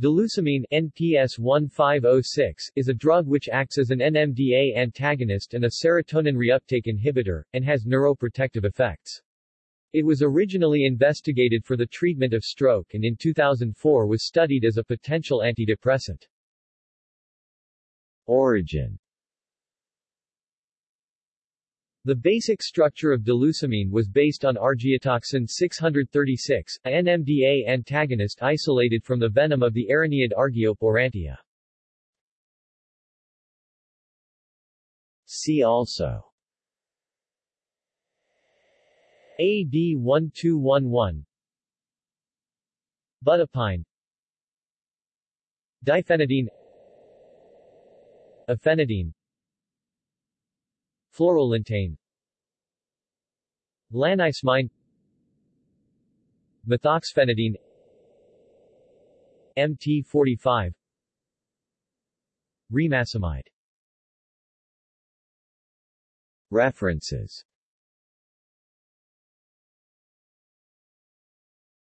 Delucemine NPS 1506 is a drug which acts as an NMDA antagonist and a serotonin reuptake inhibitor, and has neuroprotective effects. It was originally investigated for the treatment of stroke and in 2004 was studied as a potential antidepressant. Origin the basic structure of delucemine was based on argiotoxin 636, a NMDA antagonist isolated from the venom of the Araneid Argiope aurantia. See also AD 1211 Budipine Diphenidine Ephenidine Fluorolintane Lanicemine Methoxphenidine. MT45 Remacemide. References